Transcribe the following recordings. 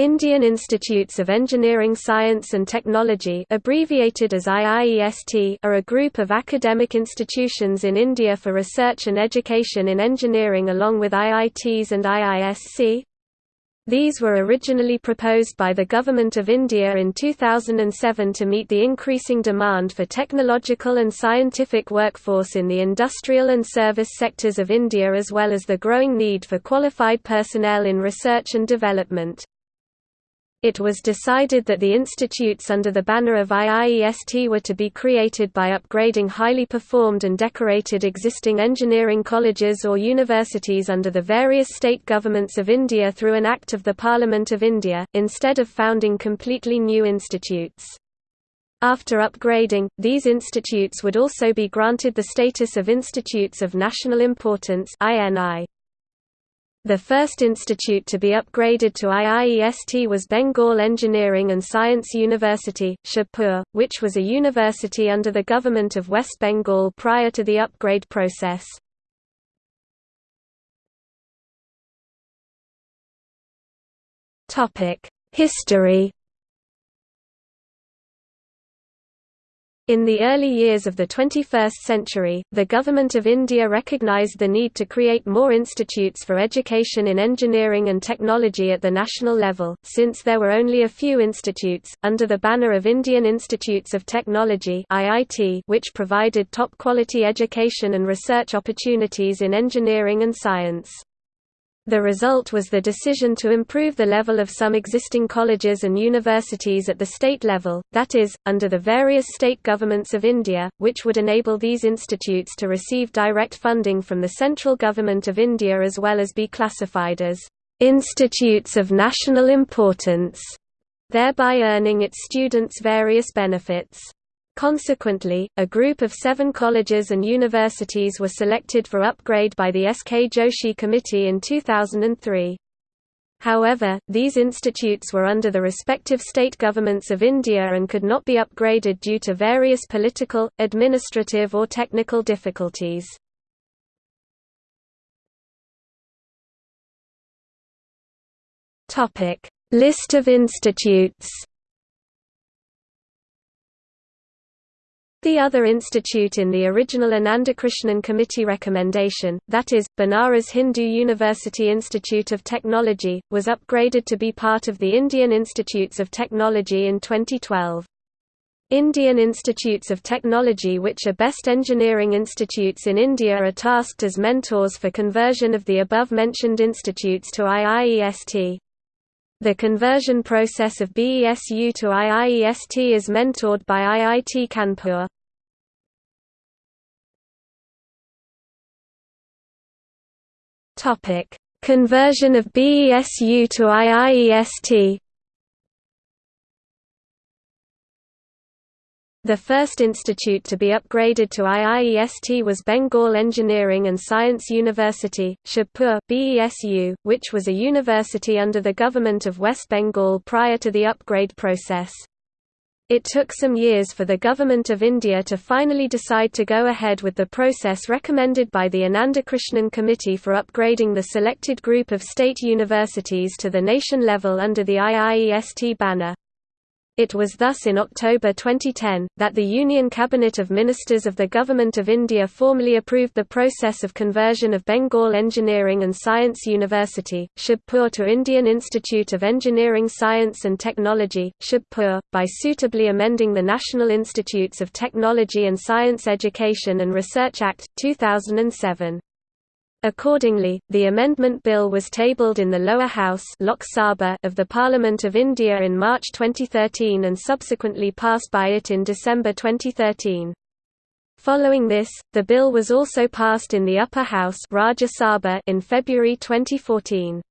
Indian Institutes of Engineering Science and Technology abbreviated as IIEST are a group of academic institutions in India for research and education in engineering along with IITs and IISc. These were originally proposed by the Government of India in 2007 to meet the increasing demand for technological and scientific workforce in the industrial and service sectors of India as well as the growing need for qualified personnel in research and development. It was decided that the institutes under the banner of IIEST were to be created by upgrading highly performed and decorated existing engineering colleges or universities under the various state governments of India through an Act of the Parliament of India, instead of founding completely new institutes. After upgrading, these institutes would also be granted the status of Institutes of National Importance INI. The first institute to be upgraded to IIEST was Bengal Engineering and Science University, Shibpur, which was a university under the government of West Bengal prior to the upgrade process. History In the early years of the 21st century, the Government of India recognised the need to create more institutes for education in engineering and technology at the national level, since there were only a few institutes, under the banner of Indian Institutes of Technology which provided top-quality education and research opportunities in engineering and science. The result was the decision to improve the level of some existing colleges and universities at the state level, that is, under the various state governments of India, which would enable these institutes to receive direct funding from the central government of India as well as be classified as institutes of national importance, thereby earning its students various benefits. Consequently, a group of seven colleges and universities were selected for upgrade by the S.K. Joshi Committee in 2003. However, these institutes were under the respective state governments of India and could not be upgraded due to various political, administrative or technical difficulties. List of institutes The other institute in the original Anandakrishnan Committee recommendation, that is, Banaras Hindu University Institute of Technology, was upgraded to be part of the Indian Institutes of Technology in 2012. Indian Institutes of Technology which are best engineering institutes in India are tasked as mentors for conversion of the above-mentioned institutes to IIEST. The conversion process of BESU to IIEST is mentored by IIT Kanpur. Topic: Conversion of BESU to IIEST. The first institute to be upgraded to IIEST was Bengal Engineering and Science University, Shibpur BESU, which was a university under the government of West Bengal prior to the upgrade process. It took some years for the Government of India to finally decide to go ahead with the process recommended by the Anandakrishnan Committee for upgrading the selected group of state universities to the nation level under the IIEST banner. It was thus in October 2010, that the Union Cabinet of Ministers of the Government of India formally approved the process of conversion of Bengal Engineering and Science University, Shibpur to Indian Institute of Engineering Science and Technology, Shibpur, by suitably amending the National Institutes of Technology and Science Education and Research Act, 2007. Accordingly, the amendment bill was tabled in the lower house Lok Sabha of the Parliament of India in March 2013 and subsequently passed by it in December 2013. Following this, the bill was also passed in the upper house Rajya Sabha in February 2014.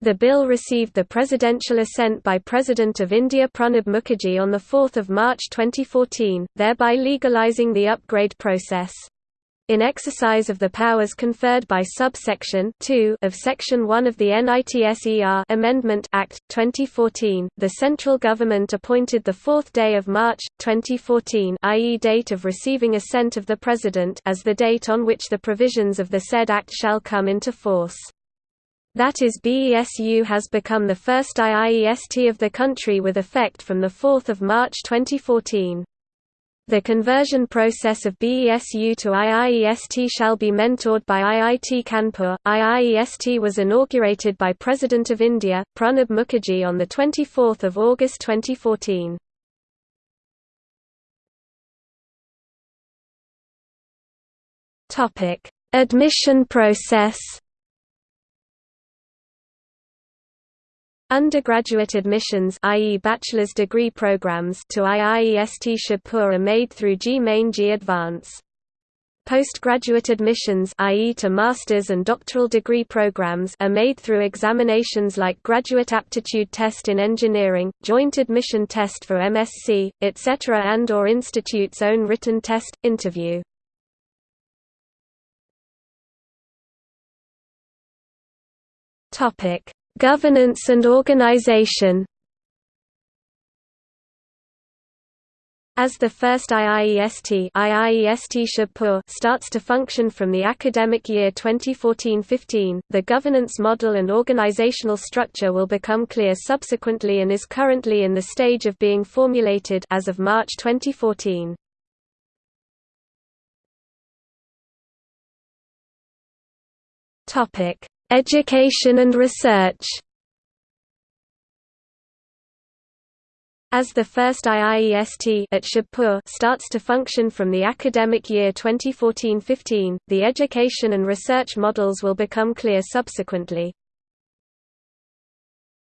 The bill received the presidential assent by President of India Pranab Mukherjee on 4 March 2014, thereby legalising the upgrade process. In exercise of the powers conferred by subsection 2 of section 1 of the NITSER Amendment Act 2014, the central government appointed the 4th day of March 2014, i.e. date of receiving assent of the president as the date on which the provisions of the said act shall come into force. That is BESU has become the first IIEST of the country with effect from 4 March 2014. The conversion process of BESU to IIEST shall be mentored by IIT Kanpur. IIEST was inaugurated by President of India, Pranab Mukherjee on 24 August 2014. Admission process Undergraduate admissions i.e. bachelor's degree programs to IIEST Shibpur are made through JEE Main JEE Advance. Postgraduate admissions i.e. to master's and doctoral degree programs are made through examinations like Graduate Aptitude Test in Engineering, Joint Admission Test for MSc, etc. and or institute's own written test, interview. Topic: Governance and organization As the first IIEST, IIEST Shibpur starts to function from the academic year 2014-15, the governance model and organizational structure will become clear subsequently and is currently in the stage of being formulated as of March 2014. Topic: Education and research As the first IIEST at Shibpur starts to function from the academic year 2014-15, the education and research models will become clear subsequently.